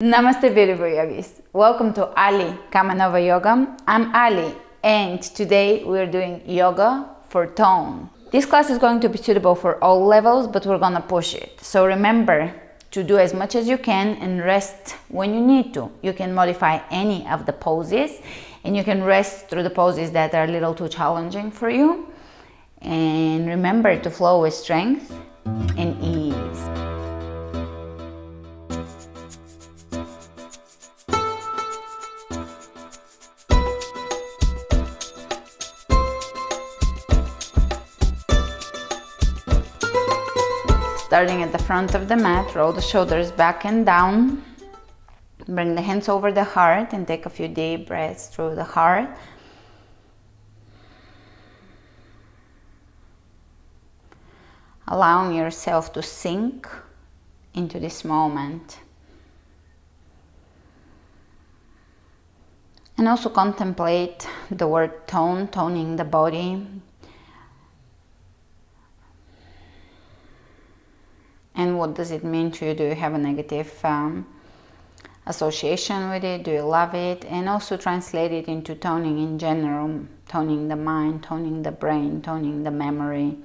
Namaste beautiful yogis. Welcome to Ali Kamenova Yoga. I'm Ali and today we're doing yoga for tone. This class is going to be suitable for all levels but we're gonna push it. So remember to do as much as you can and rest when you need to. You can modify any of the poses and you can rest through the poses that are a little too challenging for you. And remember to flow with strength and ease. Starting at the front of the mat, roll the shoulders back and down. Bring the hands over the heart and take a few deep breaths through the heart. Allowing yourself to sink into this moment. And also contemplate the word tone, toning the body, and what does it mean to you do you have a negative um, association with it? Do you love it? And also translate it into toning in general toning the mind toning the brain toning the memory.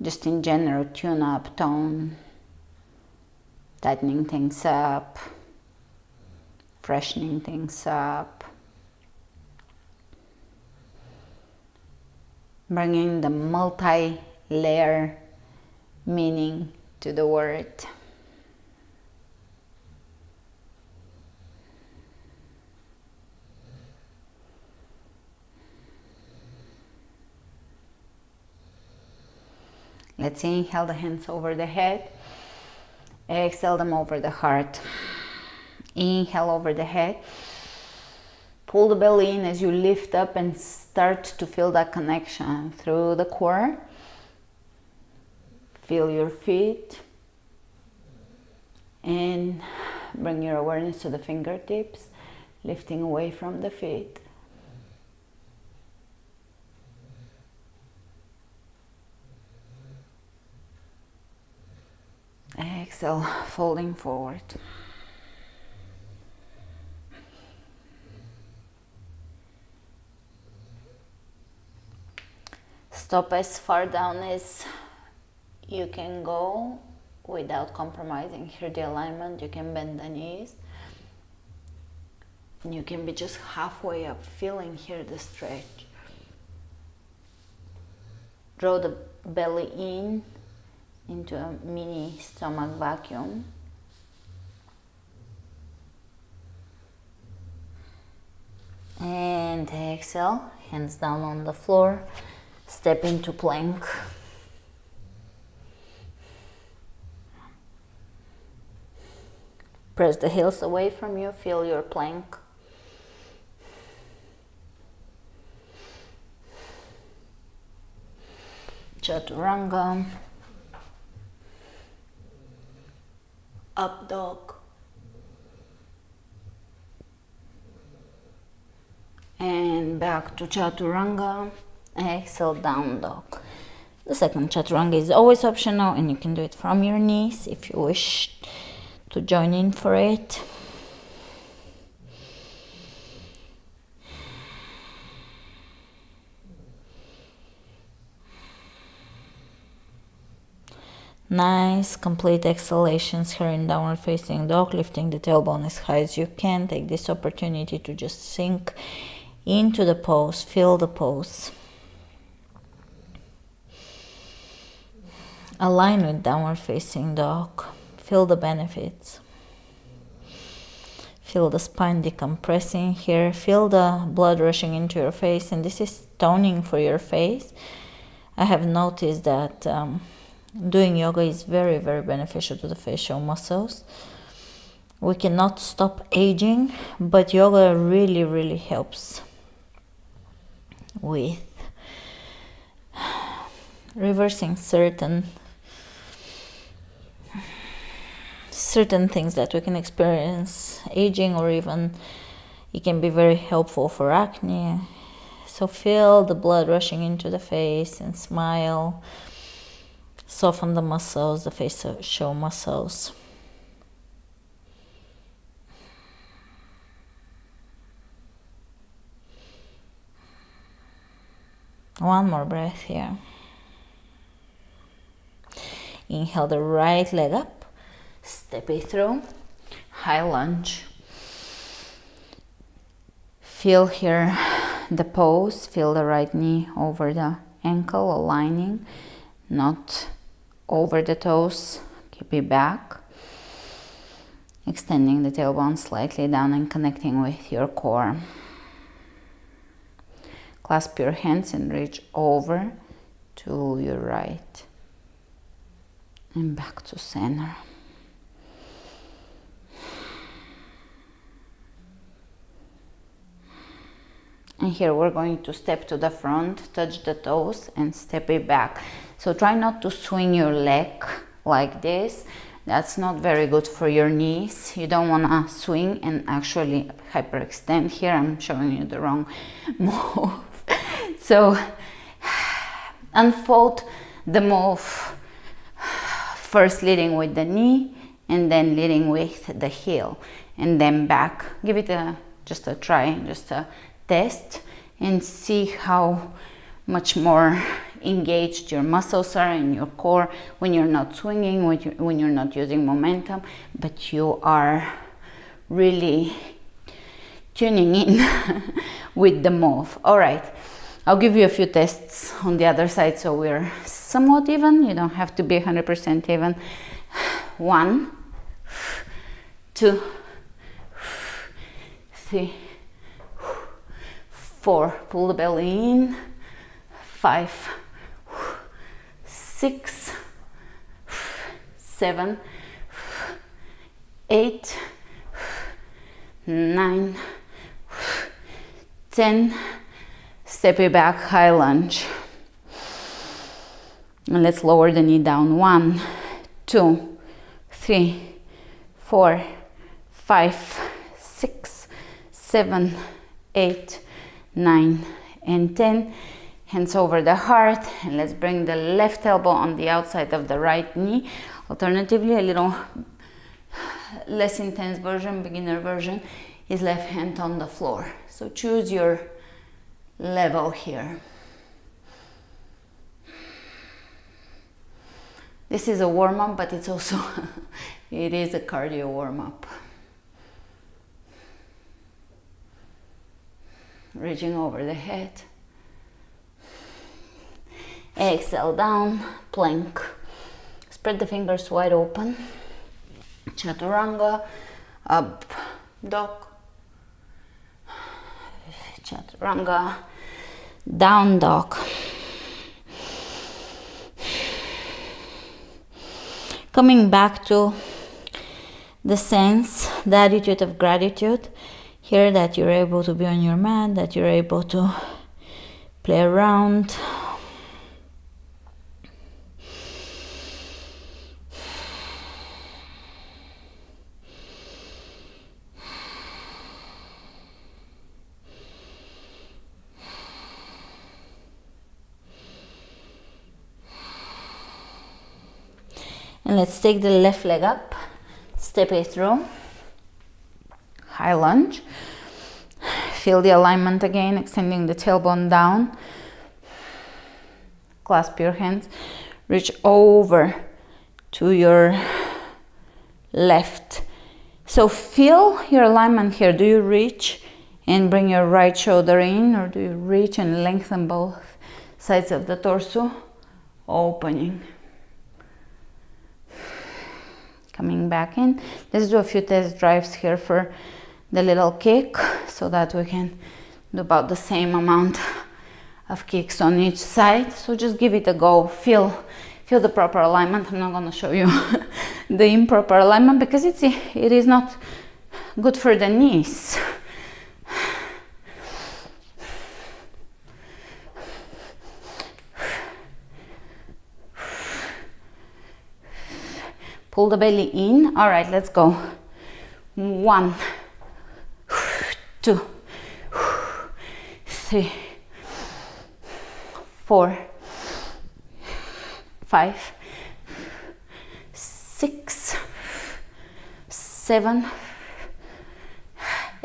Just in general tune up tone tightening things up freshening things up. Bringing the multi-layer meaning to the word. Let's inhale the hands over the head. Exhale them over the heart. Inhale over the head. Pull the belly in as you lift up and start to feel that connection through the core Feel your feet and bring your awareness to the fingertips, lifting away from the feet. Exhale, folding forward. Stop as far down as you can go without compromising here the alignment you can bend the knees. And you can be just halfway up feeling here the stretch. Draw the belly in into a mini stomach vacuum. And exhale hands down on the floor step into plank Press the heels away from you, feel your plank. Chaturanga. Up dog. And back to Chaturanga. Exhale, down dog. The second Chaturanga is always optional and you can do it from your knees if you wish to join in for it. Nice, complete exhalations here in downward facing dog, lifting the tailbone as high as you can. Take this opportunity to just sink into the pose, feel the pose. Align with downward facing dog. Feel the benefits. Feel the spine decompressing here. Feel the blood rushing into your face. And this is toning for your face. I have noticed that um, doing yoga is very, very beneficial to the facial muscles. We cannot stop aging, but yoga really, really helps with reversing certain certain things that we can experience aging or even it can be very helpful for acne. So feel the blood rushing into the face and smile. Soften the muscles the facial muscles. One more breath here. Inhale the right leg up step it through, high lunge. Feel here the pose, feel the right knee over the ankle, aligning, not over the toes, keep it back. Extending the tailbone slightly down and connecting with your core. Clasp your hands and reach over to your right and back to center. And here we're going to step to the front, touch the toes and step it back. So try not to swing your leg like this. That's not very good for your knees. You don't want to swing and actually hyperextend. Here I'm showing you the wrong move. so unfold the move first leading with the knee and then leading with the heel and then back give it a just a try just a test and see how much more engaged your muscles are in your core when you're not swinging when, you, when you're not using momentum but you are really tuning in with the move all right I'll give you a few tests on the other side so we're somewhat even. You don't have to be 100% even. One, two, three, four. Pull the belly in. Five, six, seven, eight, nine, ten. Step it back, high lunge. And let's lower the knee down. One, two, three, four, five, six, seven, eight, nine, and 10. Hands over the heart. And let's bring the left elbow on the outside of the right knee. Alternatively, a little less intense version, beginner version, is left hand on the floor. So choose your level here. This is a warm-up, but it's also, it is a cardio warm-up. Reaching over the head. Exhale down, plank. Spread the fingers wide open. Chaturanga, up, dog. Chaturanga, down dog. coming back to the sense, the attitude of gratitude, here that you're able to be on your mat, that you're able to play around. and let's take the left leg up step it through high lunge feel the alignment again extending the tailbone down clasp your hands reach over to your left. So feel your alignment here. Do you reach and bring your right shoulder in or do you reach and lengthen both sides of the torso? Opening. Coming back in. Let's do a few test drives here for the little kick so that we can do about the same amount of kicks on each side. So just give it a go, feel, feel the proper alignment. I'm not gonna show you the improper alignment because it's, it is not good for the knees. Pull the belly in. All right, let's go. One, two, three, four, five, six, seven,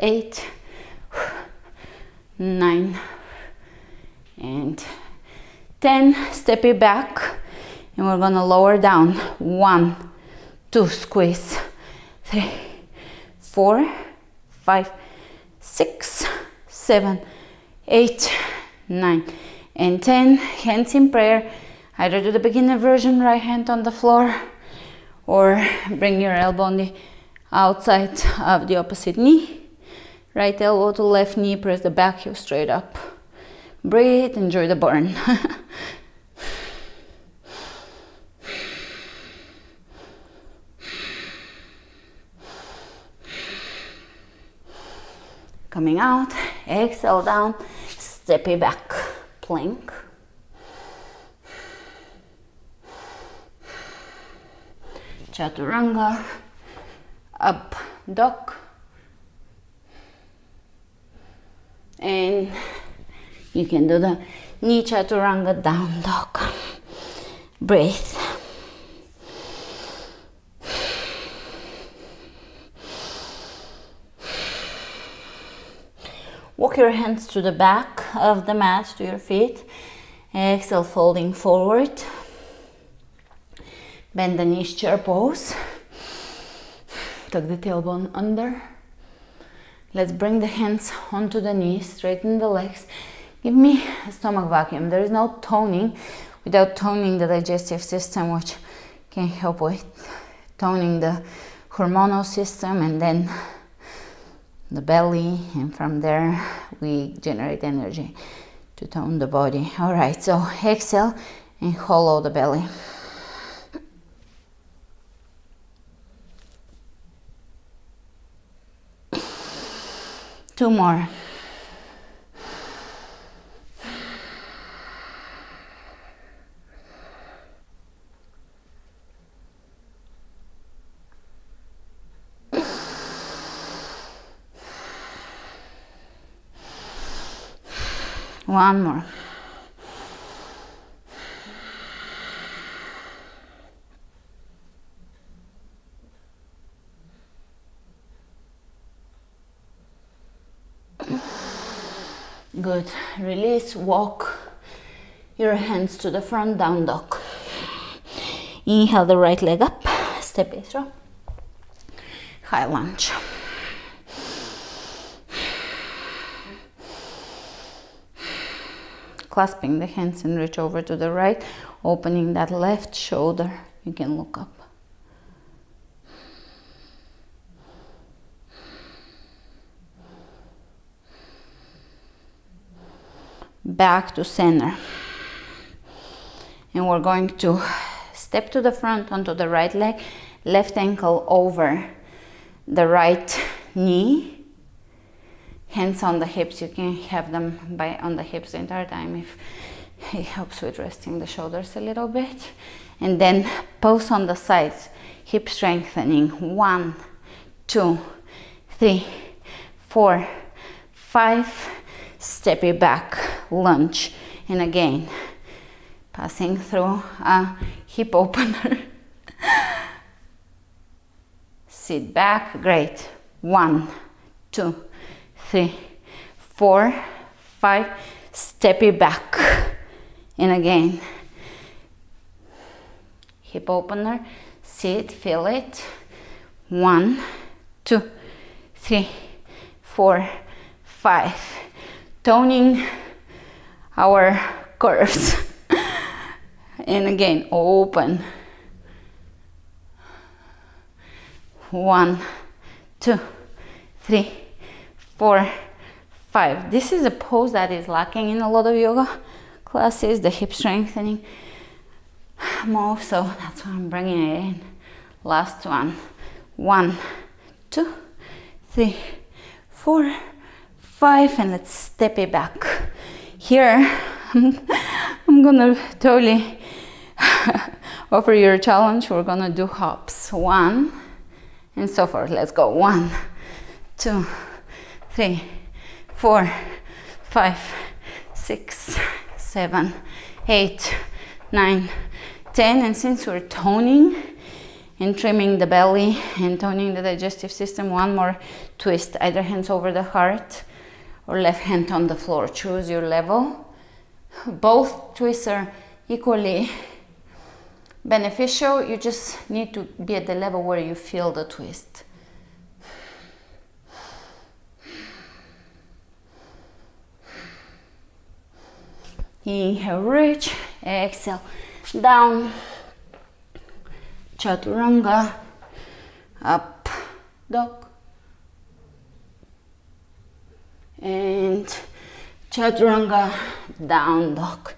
eight, nine, and 10 step it back. And we're gonna lower down. One. Two. Squeeze. Three. Four. Five six seven eight nine and 10 hands in prayer. Either do the beginner version right hand on the floor or bring your elbow on the outside of the opposite knee. Right elbow to left knee. Press the back heel straight up. Breathe. Enjoy the burn coming out. Exhale down step it back. Plank. Chaturanga. Up dog. And you can do the knee chaturanga down dog. Breathe Walk your hands to the back of the mat, to your feet. Exhale, folding forward. Bend the knees, chair pose. Tuck the tailbone under. Let's bring the hands onto the knees, straighten the legs. Give me a stomach vacuum. There is no toning without toning the digestive system, which can help with toning the hormonal system and then the belly and from there we generate energy to tone the body. All right so exhale and hollow the belly. Two more One more. Good. Release, walk your hands to the front, down dog. Inhale the right leg up, step it through. High lunge. Clasping the hands and reach over to the right, opening that left shoulder. You can look up. Back to center. And we're going to step to the front onto the right leg, left ankle over the right knee hands on the hips you can have them by on the hips the entire time if it helps with resting the shoulders a little bit. And then pose on the sides hip strengthening. One two three four five. Step it back lunge. And again passing through a hip opener. Sit back great. One two three, four, five, step it back. And again, hip opener, sit, feel it. One, two, three, four, five. Toning our curves. and again, open. One, two, three, four, five. This is a pose that is lacking in a lot of yoga classes, the hip strengthening move, so that's why I'm bringing it in. Last one. One, two, three, four, five, and let's step it back. Here, I'm, gonna totally offer you a challenge. We're gonna do hops. One, and so forth. Let's go. One, two, three, four, five, six, seven, eight, nine, ten. And since we're toning and trimming the belly and toning the digestive system, one more twist, either hands over the heart or left hand on the floor. Choose your level. both twists are equally beneficial. You just need to be at the level where you feel the twist. Inhale, reach, exhale, down, chaturanga, up, dog, and chaturanga, down dog.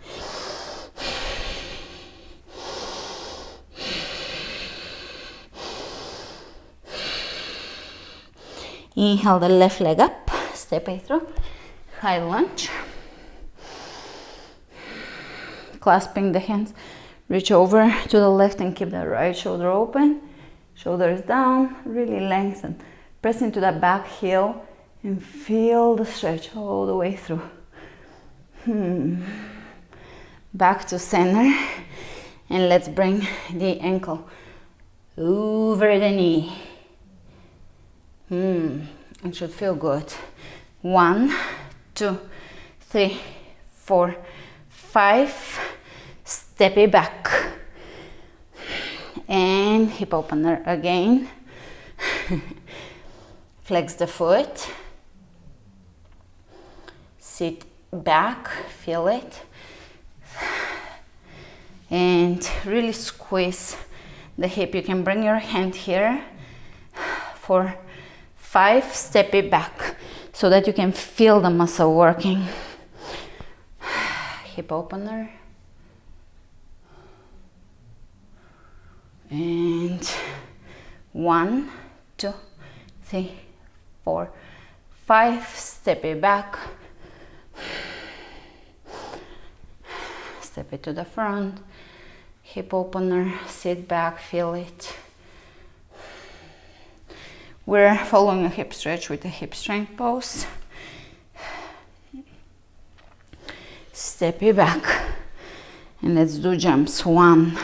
Inhale the left leg up, step it through, high lunge. Clasping the hands, reach over to the left and keep the right shoulder open. Shoulders down, really lengthen. Press into the back heel and feel the stretch all the way through. Hmm. Back to center and let's bring the ankle over the knee. Hmm. It should feel good. One, two, three, four, five. Step it back. And hip opener again. Flex the foot sit back, feel it, and really squeeze the hip. You can bring your hand here for five, step it back so that you can feel the muscle working. Hip opener. And one, two, three, four, five, step it back Step it to the front, hip opener, sit back, feel it. We're following a hip stretch with a hip strength pose. Step it back and let's do jumps. One,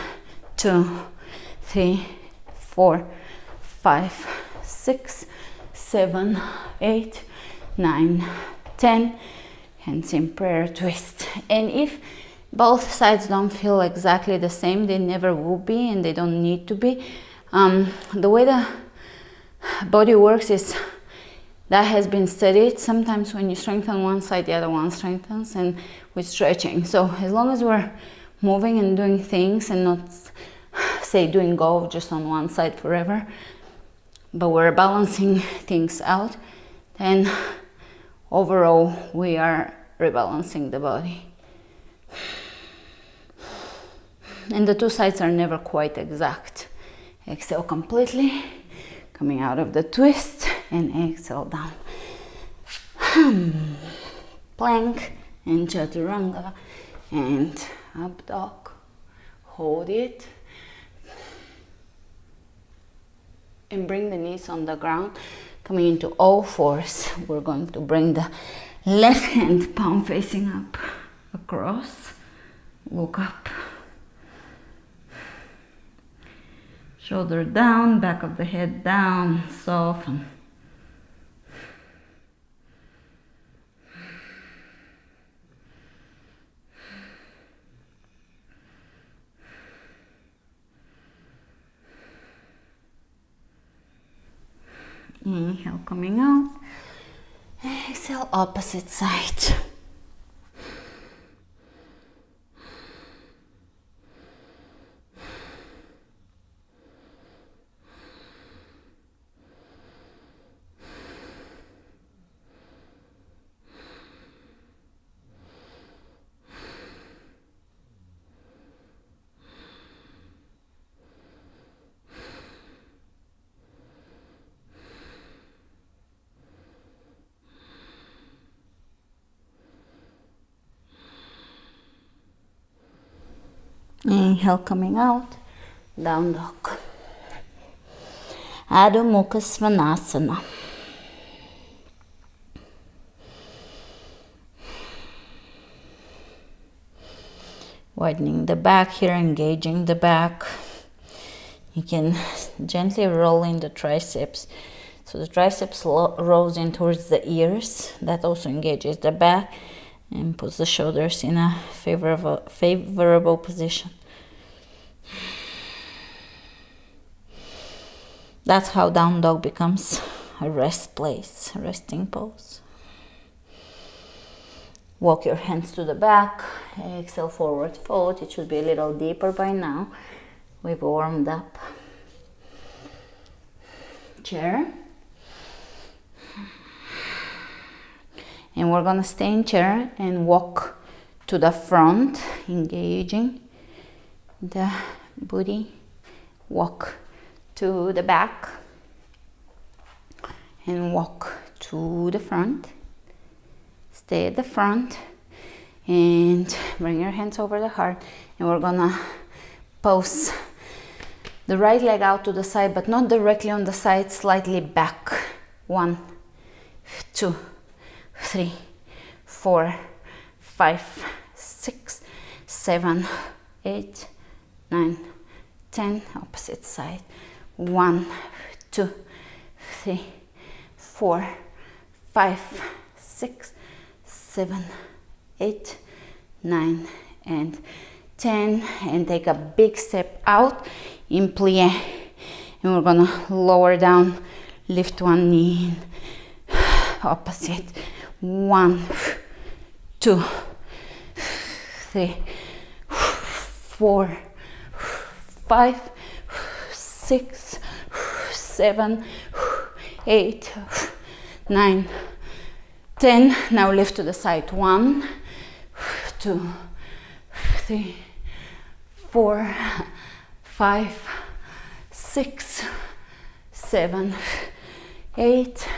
two, three, four, five, six, seven, eight, nine, ten. Hands in prayer twist. And if both sides don't feel exactly the same they never will be and they don't need to be. Um, the way the body works is that has been studied. Sometimes when you strengthen one side the other one strengthens and with stretching. So as long as we're moving and doing things and not say doing golf just on one side forever but we're balancing things out then overall we are rebalancing the body. And the two sides are never quite exact. Exhale completely, coming out of the twist, and exhale down. Plank and chaturanga, and up dog. Hold it. And bring the knees on the ground, coming into all fours. We're going to bring the left hand palm facing up across look up shoulder down back of the head down soften inhale coming out Exhale, opposite side. Inhale coming out, down dog. Adho Mukha Svanasana. Widening the back here, engaging the back. You can gently roll in the triceps. So the triceps rolls in towards the ears. That also engages the back. and puts the shoulders in a favorable favorable position that's how down dog becomes a rest place resting pose walk your hands to the back exhale forward fold. It should be a little deeper by now. We've warmed up. Chair. And we're gonna stay in chair and walk to the front engaging the booty. Walk to the back and walk to the front. Stay at the front and bring your hands over the heart and we're gonna pose the right leg out to the side but not directly on the side slightly back. One two three four five six seven eight nine ten opposite side one two three four five six seven, eight, nine, and 10. And take a big step out in plie. And we're gonna lower down, lift one knee, opposite. One, two, three, four, five, six, seven, eight, nine, 10 now lift to the side. One two three four five six seven eight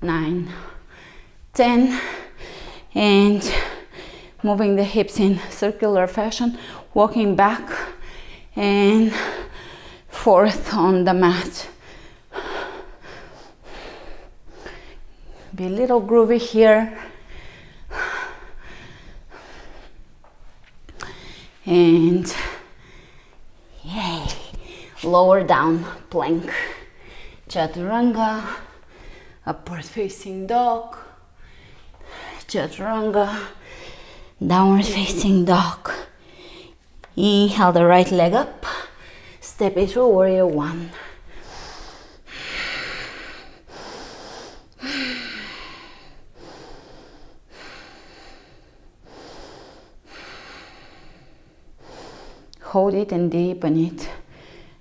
nine ten. And moving the hips in circular fashion walking back. And forth on the mat. Be a little groovy here. And yay lower down plank. Chaturanga upward facing dog. Chaturanga downward facing dog. Inhale the right leg up step through warrior one hold it and deepen it.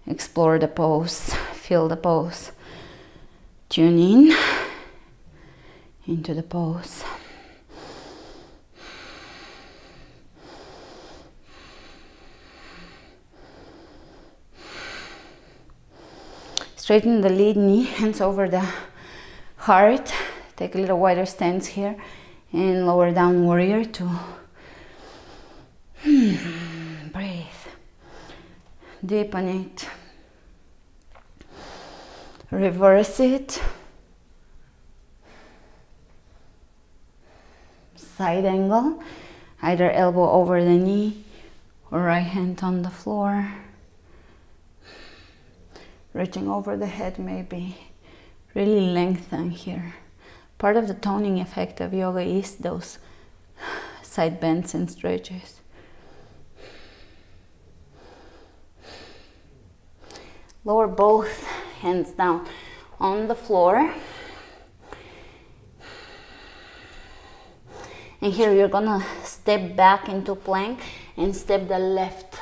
Explore the pose, feel the pose. Tune in into the pose. Straighten the lead knee, hands over the heart. Take a little wider stance here and lower down warrior two. Hmm, breathe deepen it, reverse it, side angle, either elbow over the knee or right hand on the floor, reaching over the head maybe, really lengthen here. Part of the toning effect of yoga is those side bends and stretches. lower both hands down on the floor and here you're gonna step back into plank and step the left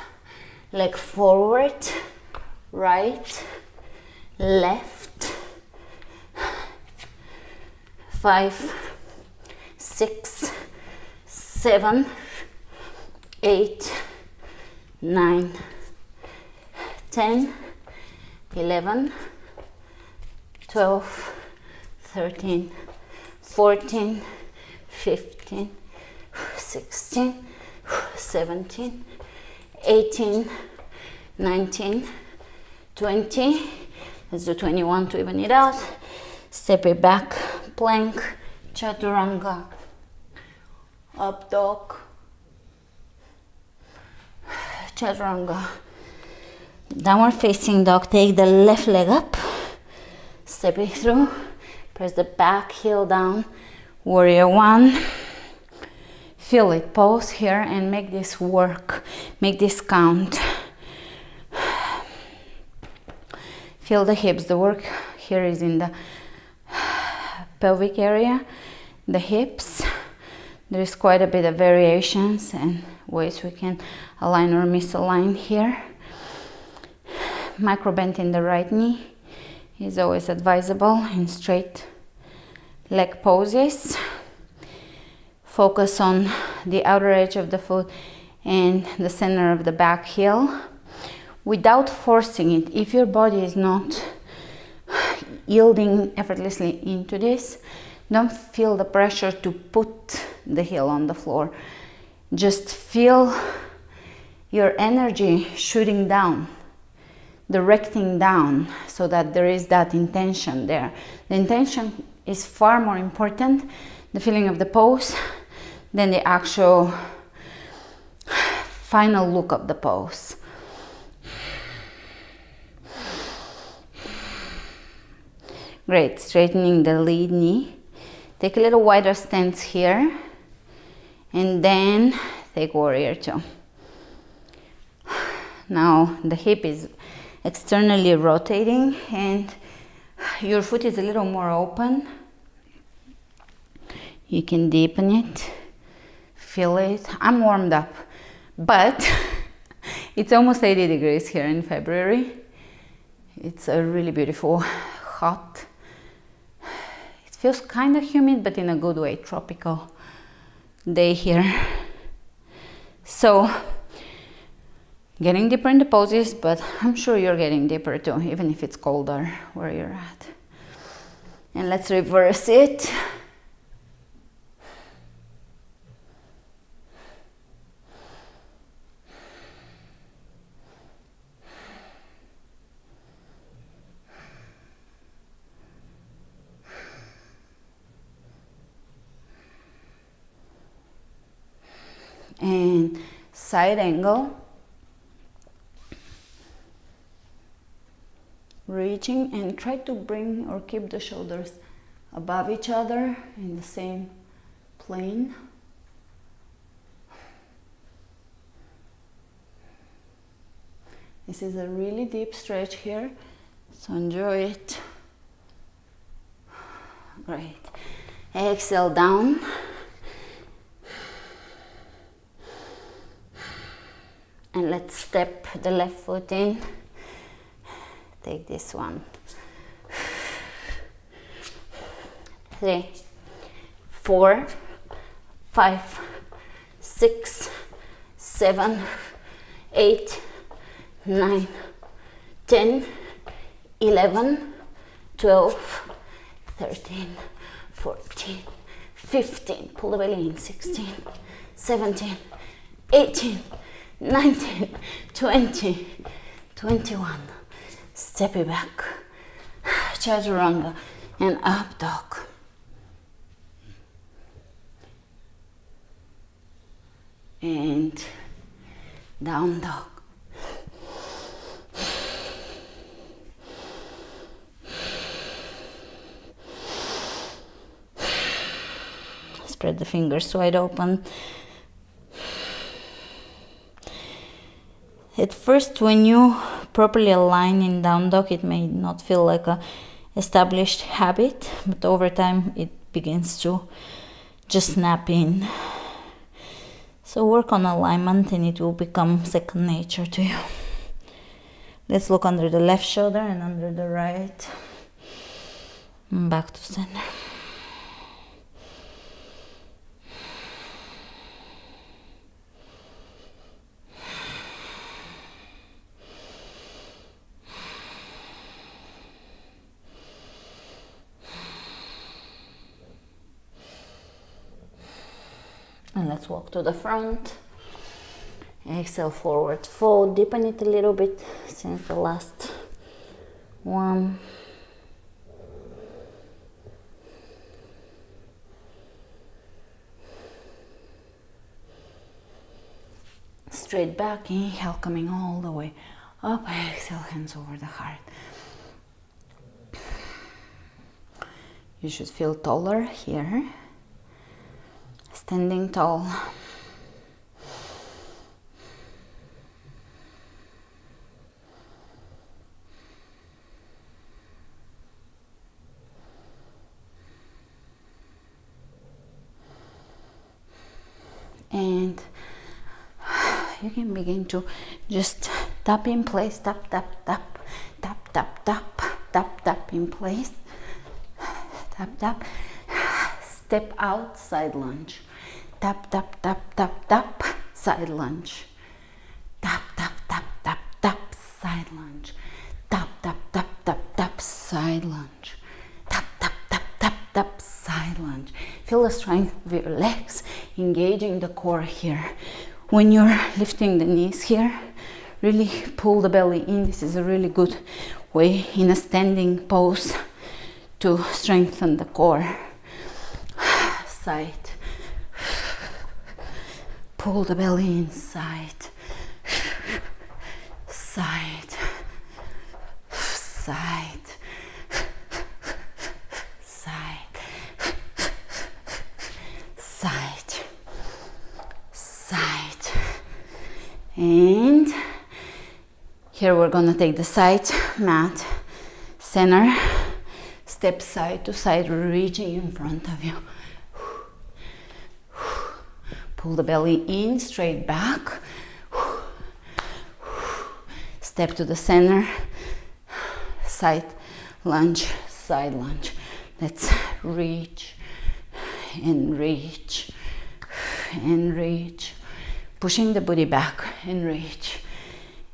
leg forward right left. Five six seven eight nine ten 11 12 13 14 15 16 17 18 19 20 let's do 21 to even it out. Step it back plank chaturanga. Up dog. Chaturanga. Downward facing dog take the left leg up. Step it through. Press the back heel down. Warrior one. Feel it. Pause here and make this work. Make this count feel the hips. The work here is in the pelvic area the hips. There is quite a bit of variations and ways we can align or misalign here. Micro bend in the right knee is always advisable in straight leg poses. Focus on the outer edge of the foot and the center of the back heel without forcing it if your body is not yielding effortlessly into this don't feel the pressure to put the heel on the floor. Just feel your energy shooting down directing down so that there is that intention there. The intention is far more important the feeling of the pose than the actual final look of the pose great straightening the lead knee. Take a little wider stance here and then take warrior two. Now the hip is externally rotating and your foot is a little more open. You can deepen it feel it. I'm warmed up but it's almost 80 degrees here in february. It's a really beautiful hot feels kind of humid but in a good way tropical day here so getting deeper in the poses, but I'm sure you're getting deeper too, even if it's colder where you're at. And let's reverse it. And side angle reaching and try to bring or keep the shoulders above each other in the same plane. This is a really deep stretch here, so enjoy it. Great. Exhale down. And let's step the left foot in. Take this one. Three four five six seven eight nine ten eleven twelve thirteen fourteen fifteen. Pull the belly in. Sixteen seventeen eighteen nineteen twenty twenty-one step it back, chaturanga, and up dog. And down dog. Spread the fingers wide open. At first, when you properly align in down dog, it may not feel like a established habit, but over time it begins to just snap in. So work on alignment and it will become second nature to you. Let's look under the left shoulder and under the right. Back to center. To the front. Exhale forward fold deepen it a little bit since the last one. Straight back inhale coming all the way up. Exhale hands over the heart. You should feel taller here. Standing tall and you can begin to just tap in place tap tap tap tap tap tap tap tap in place tap tap step out side lunge tap tap tap tap tap side lunge tap tap tap tap tap side lunge tap tap tap tap tap side lunge tap tap tap tap tap side lunge feel the strength of your legs engaging the core here when you're lifting the knees here really pull the belly in. This is a really good way in a standing pose to strengthen the core. Side. Pull the belly inside. Side. Side side side side and here we're gonna take the side mat center step side to side reaching in front of you. Pull the belly in straight back. Step to the center side lunge side lunge. Let's reach and reach and reach pushing the body back. And reach.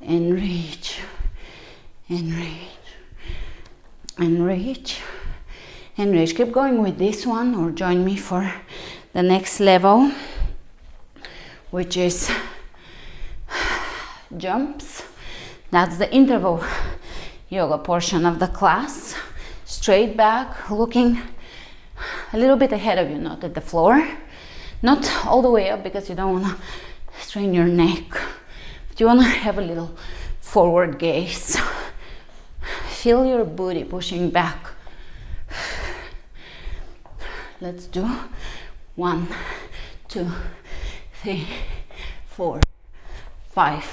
And reach. And reach. And reach. And reach. Keep going with this one or join me for the next level which is jumps. That's the interval yoga portion of the class. Straight back looking a little bit ahead of you not at the floor. Not all the way up because you don't want to strain your neck. But you want to have a little forward gaze. Feel your booty pushing back. Let's do one two three four five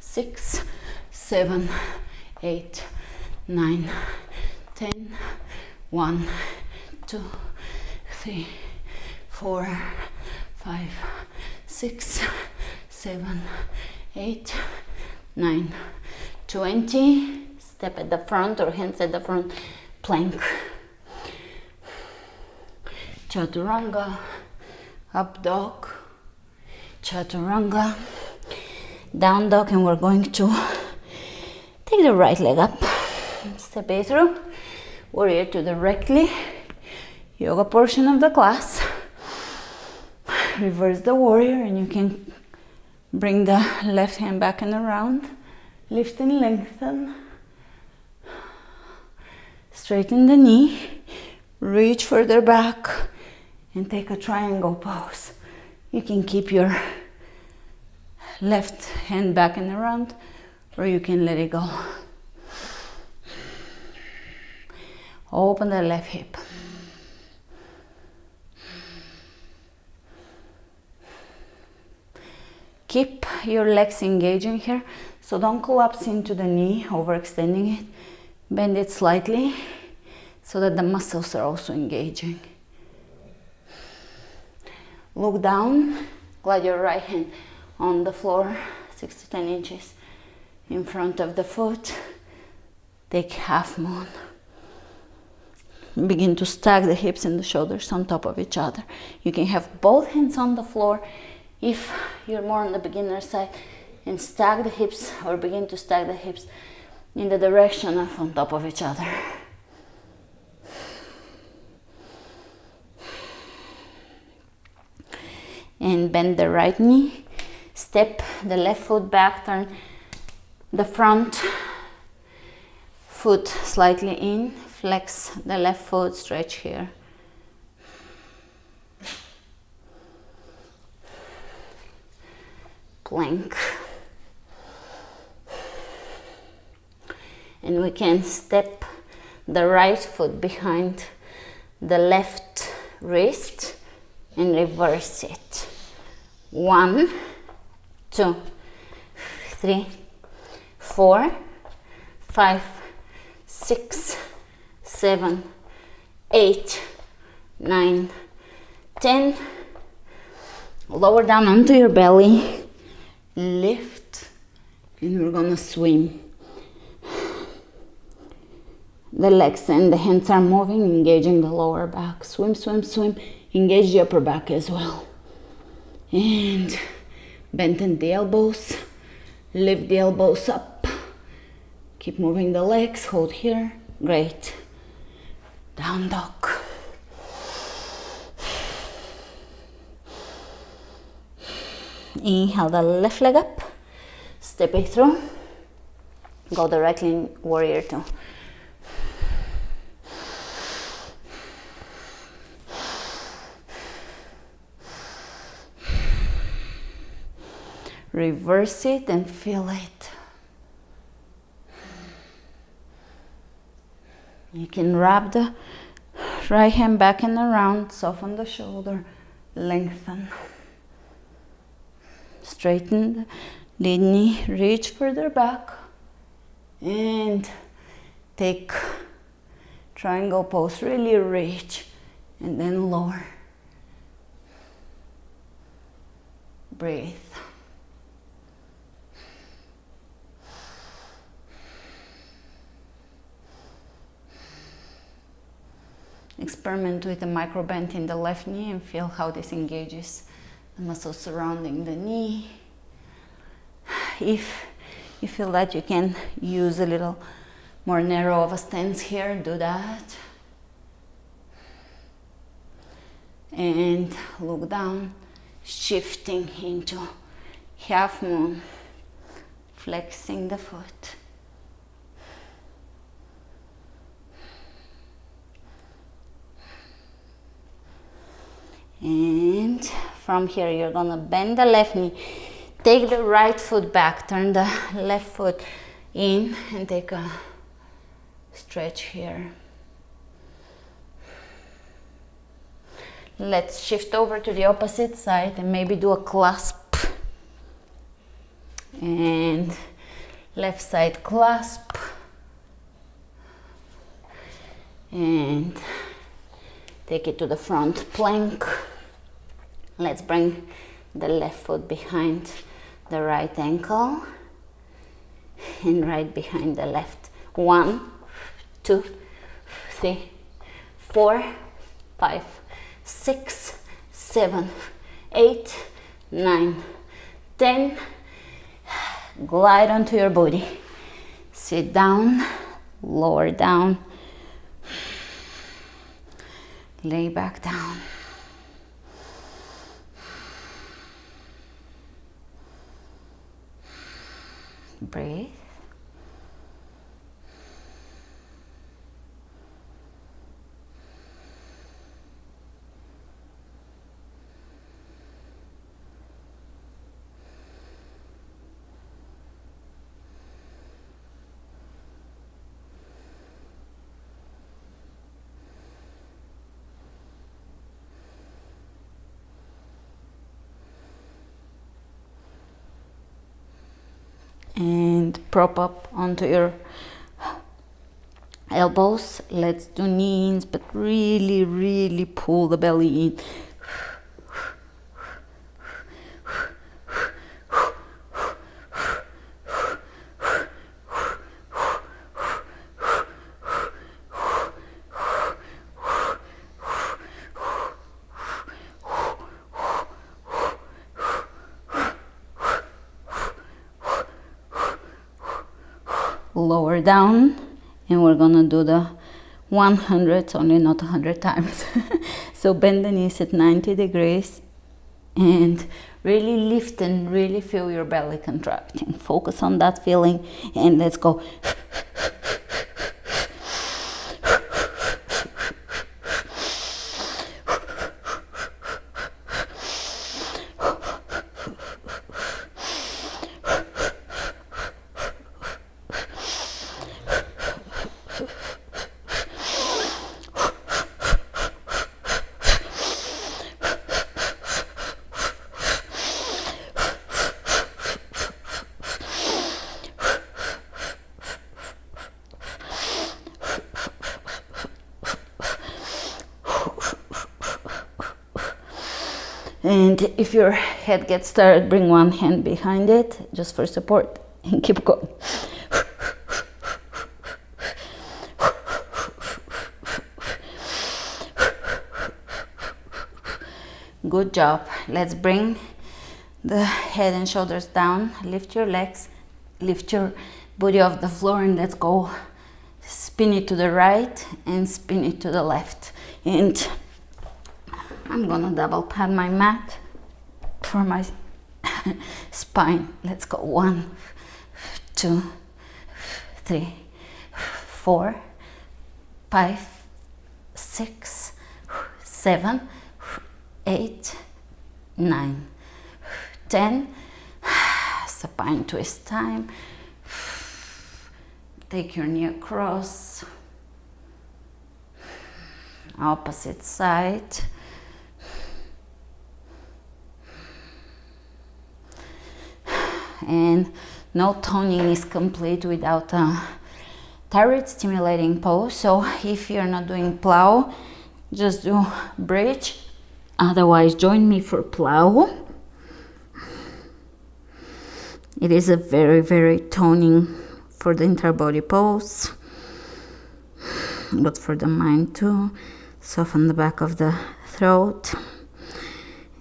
six seven eight nine ten. One two three four five six seven eight nine twenty. Step at the front or hands at the front. Plank. Chaturanga. Up dog. Chaturanga. Down dog and we're going to take the right leg up. Step it through. Warrior two directly yoga portion of the class reverse the warrior and you can bring the left hand back and around. Lift and lengthen. Straighten the knee. Reach further back and take a triangle pose. You can keep your left hand back and around or you can let it go. Open the left hip keep your legs engaging here. So don't collapse into the knee overextending it. Bend it slightly so that the muscles are also engaging. Look down. Glide your right hand on the floor 6 to 10 inches in front of the foot. Take half moon. Begin to stack the hips and the shoulders on top of each other. You can have both hands on the floor if you're more on the beginner side and stack the hips or begin to stack the hips in the direction of on top of each other. And bend the right knee. Step the left foot back. Turn the front foot slightly in. Flex the left foot. Stretch here plank and we can step the right foot behind the left wrist and reverse it. One two three four five six seven eight nine ten. Lower down onto your belly, lift, and we're gonna swim. The legs and the hands are moving, engaging the lower back. Swim, swim, swim. Engage the upper back as well. And bend the elbows. Lift the elbows up. Keep moving the legs. Hold here. Great. Down dog. Inhale the left leg up. Step it through. Go directly in warrior two. reverse it and feel it. You can wrap the right hand back and around, soften the shoulder, lengthen. Straighten the knee, reach further back and take triangle pose, really reach and then lower. Breathe. Experiment with a micro bend in the left knee and feel how this engages the muscles surrounding the knee. If you feel that you can use a little more narrow of a stance here, do that. And look down, shifting into half moon, flexing the foot. And from here you're gonna bend the left knee take the right foot back turn the left foot in and take a stretch here. Let's shift over to the opposite side and maybe do a clasp. And left side clasp. And take it to the front plank. Let's bring the left foot behind the right ankle. And right behind the left. One two three four five six seven eight nine ten. Glide onto your body. Sit down lower down lay back down. Breathe. and prop up onto your elbows. Let's do knees but really really pull the belly in lower down and we're gonna do the 100 only not 100 times. So bend the knees at 90 degrees and really lift and really feel your belly contracting. Focus on that feeling and let's go And if your head gets tired, bring one hand behind it just for support and keep going. Good job. Let's bring the head and shoulders down. Lift your legs, lift your body off the floor and let's go. Spin it to the right and spin it to the left. And I'm gonna double pad my mat for my spine. Let's go one, two, three, four, five, six, seven, eight, nine, ten. Supine twist time. Take your knee across. Opposite side. And no toning is complete without a thyroid stimulating pose. So if you're not doing plow, just do bridge Otherwise, join me for plow. It is a very, very toning for the entire body pose, but for the mind too. Soften the back of the throat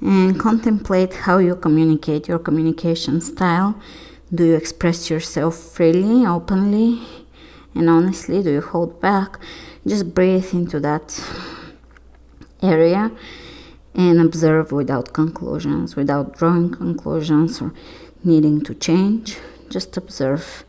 and contemplate how you communicate your communication style. Do you express yourself freely, openly, and honestly? Do you hold back? Just breathe into that area and observe without conclusions, without drawing conclusions or needing to change. Just observe.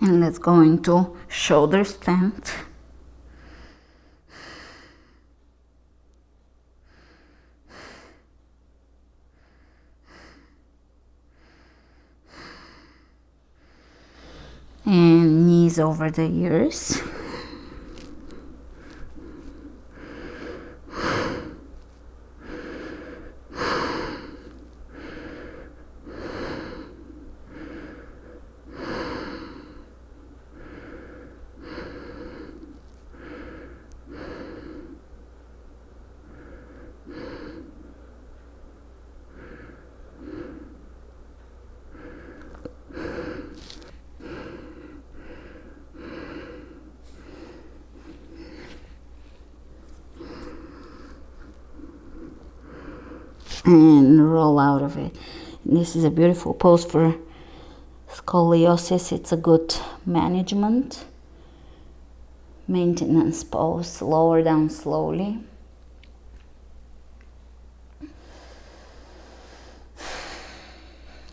And let's go into shoulder stand and knees over the ears and roll out of it. This is a beautiful pose for scoliosis. It's a good management, maintenance pose. Lower down slowly.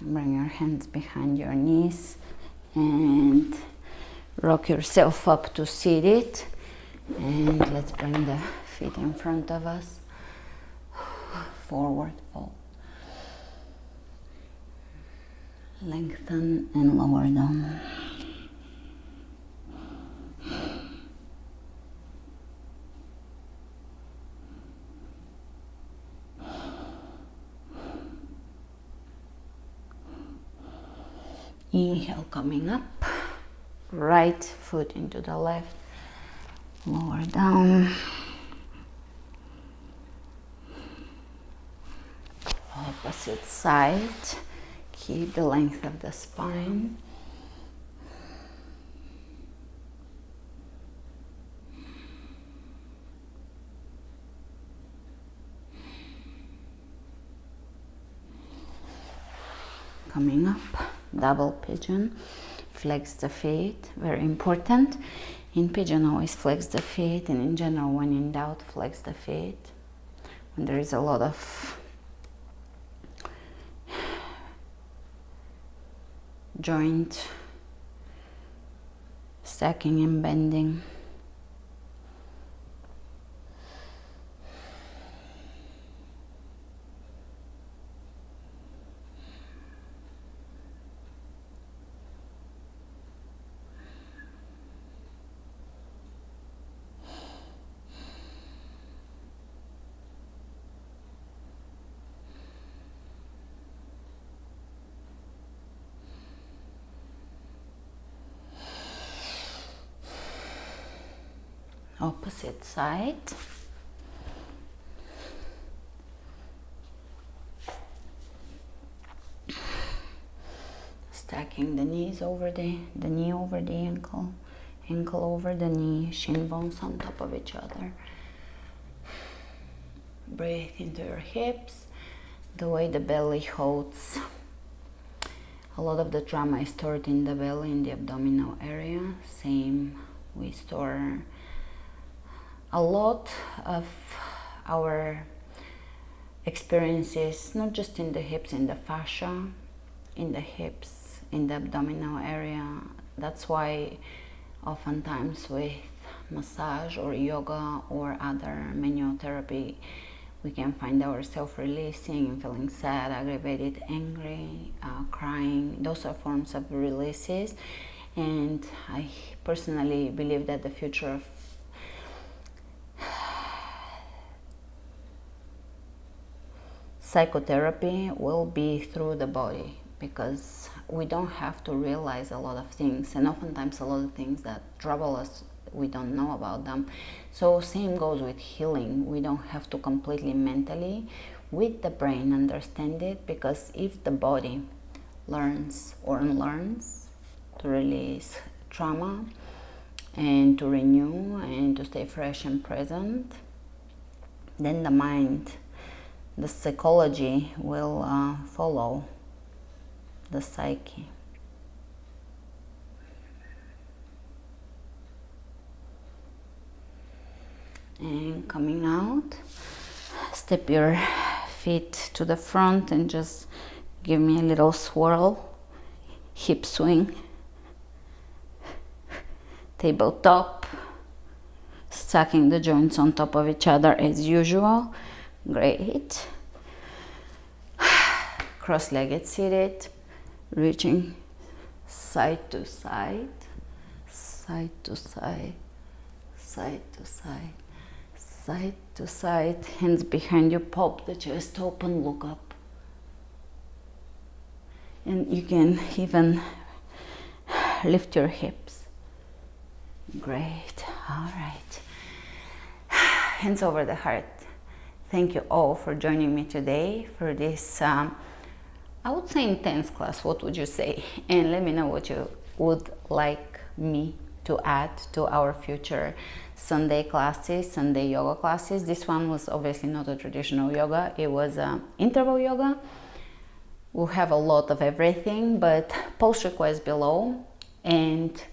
Bring your hands behind your knees and rock yourself up to seated. And let's bring the feet in front of us forward fold. Lengthen and lower down. Inhale coming up, right foot into the left, lower down. opposite side. Keep the length of the spine. Coming up, double pigeon, flex the feet, very important. In pigeon, always flex the feet, and in general, when in doubt, flex the feet. When there is a lot of joint stacking and bending opposite side. Stacking the knees over the the knee over the ankle ankle over the knee shin bones on top of each other. Breathe into your hips the way the belly holds. A lot of the trauma is stored in the belly in the abdominal area. Same we store a lot of our experiences not just in the hips in the fascia in the hips in the abdominal area that's why oftentimes with massage or yoga or other manual therapy we can find ourselves releasing feeling sad, aggravated, angry, uh, crying. Those are forms of releases. And I personally believe that the future of psychotherapy will be through the body because we don't have to realize a lot of things and oftentimes a lot of things that trouble us we don't know about them. So same goes with healing. We don't have to completely mentally with the brain understand it because if the body learns or unlearns to release trauma and to renew and to stay fresh and present then the mind the psychology will uh, follow the psyche. And coming out step your feet to the front and just give me a little swirl hip swing tabletop stacking the joints on top of each other as usual great cross-legged seated reaching side to side side to side side to side side to side, hands behind you, pop the chest open, look up. And you can even lift your hips. Great, all right. Hands over the heart. Thank you all for joining me today for this, um, I would say intense class, what would you say? And let me know what you would like me to add to our future Sunday classes, Sunday yoga classes. This one was obviously not a traditional yoga, it was uh, interval yoga. We'll have a lot of everything, but post request below and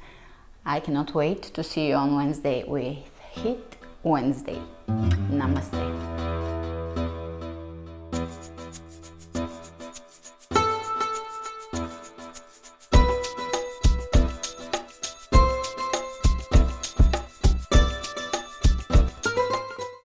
I cannot wait to see you on Wednesday with HIIT Wednesday. Namaste.